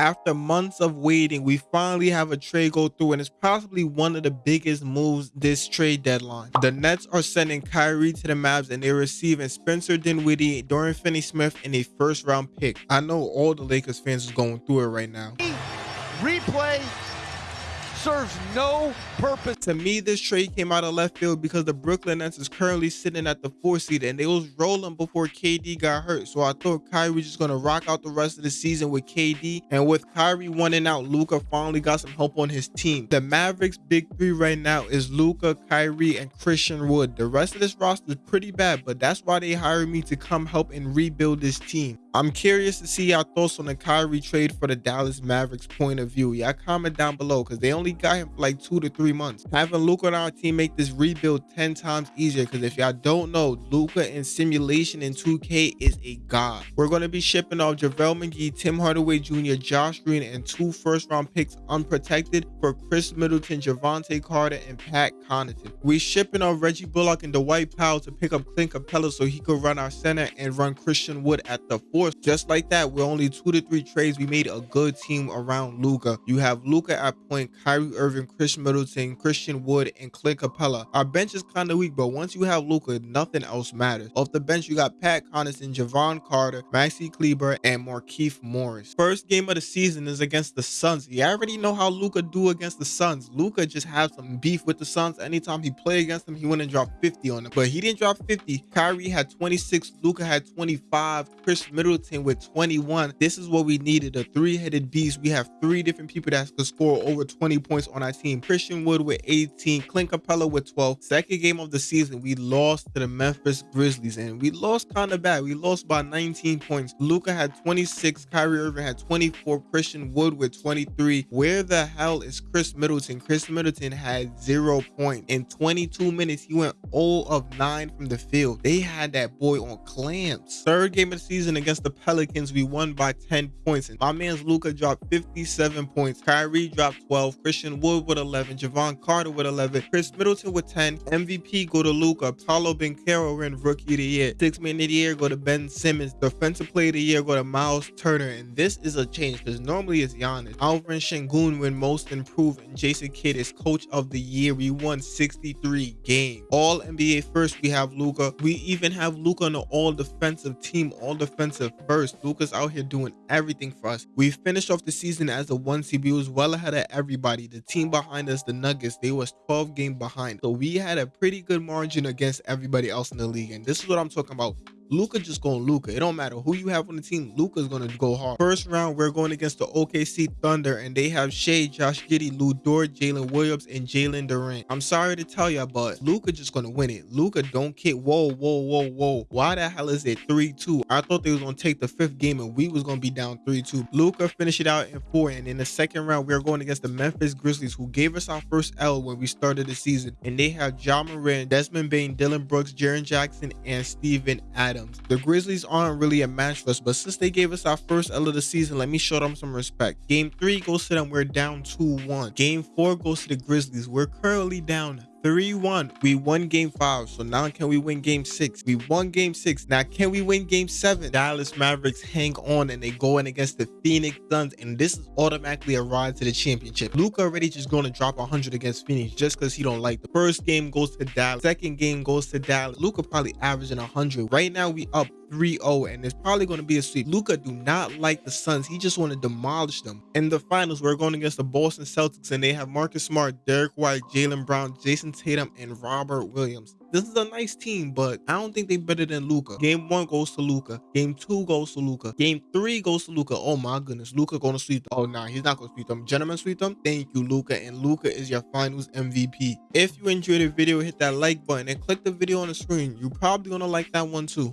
After months of waiting, we finally have a trade go through and it's possibly one of the biggest moves this trade deadline. The Nets are sending Kyrie to the Mavs and they're receiving Spencer Dinwiddie, Dorian Finney-Smith, and a first round pick. I know all the Lakers fans is going through it right now. Replay serves no purpose. To me, this trade came out of left field because the Brooklyn Nets is currently sitting at the four seed and they was rolling before KD got hurt. So I thought Kyrie was just gonna rock out the rest of the season with KD. And with Kyrie winning out, Luka finally got some help on his team. The Mavericks big three right now is Luka, Kyrie, and Christian Wood. The rest of this roster is pretty bad, but that's why they hired me to come help and rebuild this team. I'm curious to see your thoughts on the Kyrie trade for the Dallas Mavericks point of view. Y'all comment down below because they only got him for like two to three months. Having Luka on our team make this rebuild 10 times easier because if y'all don't know, Luka in simulation in 2K is a god. We're going to be shipping off JaVale McGee, Tim Hardaway Jr., Josh Green, and two first round picks unprotected for Khris Middleton, Jevonte Carter, and Pat Connaughton. We're shipping off Reggie Bullock and Dwight Powell to pick up Clint Capela so he could run our center and run Christian Wood at the Just like that, we're only two to three trades. We made a good team around Luka. You have Luka at point, Kyrie Irving, Khris Middleton, Christian Wood, and Clint Capela. Our bench is kind of weak, but once you have Luka, nothing else matters. Off the bench, you got Pat Connaughton, Jevon Carter, Maxi Kleber, and Markieff Morris. First game of the season is against the Suns. You already know how Luka do against the Suns. Luka just has some beef with the Suns. Anytime he play against them, he and dropped 50 on them. But he didn't drop 50. Kyrie had 26. Luka had 25. Khris Middleton Middleton with 21. This is what we needed, a three-headed beast. We have three different people that could score over 20 points on our team. Christian Wood with 18, Clint Capela with 12. Second game of the season, we lost to the Memphis Grizzlies, and we lost kind of bad. We lost by 19 points. Luka had 26, Kyrie Irving had 24, Christian Wood with 23. Where the hell is Khris Middleton? Khris Middleton had zero points. In 22 minutes, he went 0 of 9 from the field. They had that boy on clamps. Third game of the season against against the Pelicans, we won by 10 points. And my man's Luka dropped 57 points. Kyrie dropped 12. Christian Wood with 11. Jevon Carter with 11. Khris Middleton with 10. MVP go to Luka. Paolo Banchero win Rookie of the Year. Six Man of the Year go to Ben Simmons. Defensive Player of the Year go to Miles Turner. And this is a change because normally it's Giannis. Alvin Sengun win Most Improved. And Jason Kidd is Coach of the Year. We won 63 games. All NBA first, we have Luka. We even have Luka on the all defensive team, all defensive first. Luka's out here doing everything for us. We finished off the season as a one. We was well ahead of everybody. The team behind us, the Nuggets, they was 12 game behind. So we had a pretty good margin against everybody else in the league. And this is what I'm talking about. Luka just going Luka. It don't matter who you have on the team. Luka's gonna go hard. First round, we're going against the OKC Thunder, and they have Shai, Josh Giddey, Lu Dort, Jalen Williams, and Jalen Durant. I'm sorry to tell you, but Luka just gonna win it. Luka don't kick. Whoa, whoa, whoa, whoa. Why the hell is it 3-2? I thought they was gonna take the fifth game and we was gonna be down 3-2. Luka finished it out in four, and in the second round, we are going against the Memphis Grizzlies, who gave us our first L when we started the season. And they have Ja Morant, Desmond Bane, Dillon Brooks, Jaren Jackson, and Steven Adams. Adams. The Grizzlies aren't really a match for us, but since they gave us our first L of the season, let me show them some respect. Game 3 goes to them, we're down 2-1. Game 4 goes to the Grizzlies, we're currently down 3-1. We won game 5. So now can we win game 6? We won game 6. Now can we win game 7? Dallas Mavericks hang on and they go in against the Phoenix Suns and this is automatically a ride to the championship. Luka already just going to drop 100 against Phoenix just because he don't like the first game goes to Dallas. Second game goes to Dallas. Luka probably averaging 100. Right now we up 3-0 and it's probably going to be a sweep. Luka do not like the Suns. He just want to demolish them. In the finals, we're going against the Boston Celtics and they have Marcus Smart, Derrick White, Jaylen Brown, Jayson Tatum, and Robert Williams. This is a nice team, but I don't think they're better than Luka. Game one goes to Luka. Game two goes to Luka. Game three goes to Luka. Oh my goodness, Luka gonna sweep. Them. Oh nah, he's not gonna sweep them. Gentlemen, sweep them. Thank you, Luka. and Luka is your Finals MVP. If you enjoyed the video, hit that like button and click the video on the screen. You're probably gonna like that one too.